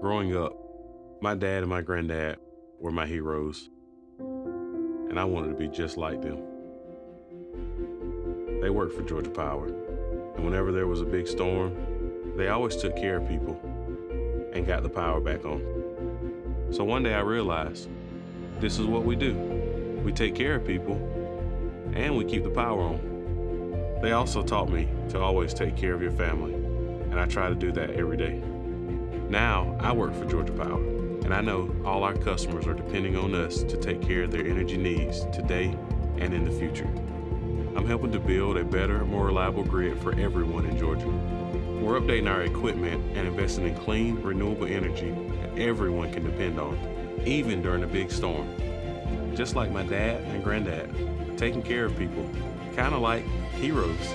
Growing up, my dad and my granddad were my heroes, and I wanted to be just like them. They worked for Georgia Power, and whenever there was a big storm, they always took care of people and got the power back on. So one day I realized this is what we do we take care of people and we keep the power on. They also taught me to always take care of your family, and I try to do that every day. Now I work for Georgia Power, and I know all our customers are depending on us to take care of their energy needs today and in the future. I'm helping to build a better, more reliable grid for everyone in Georgia. We're updating our equipment and investing in clean, renewable energy that everyone can depend on, even during a big storm. Just like my dad and granddad, taking care of people, kind of like heroes.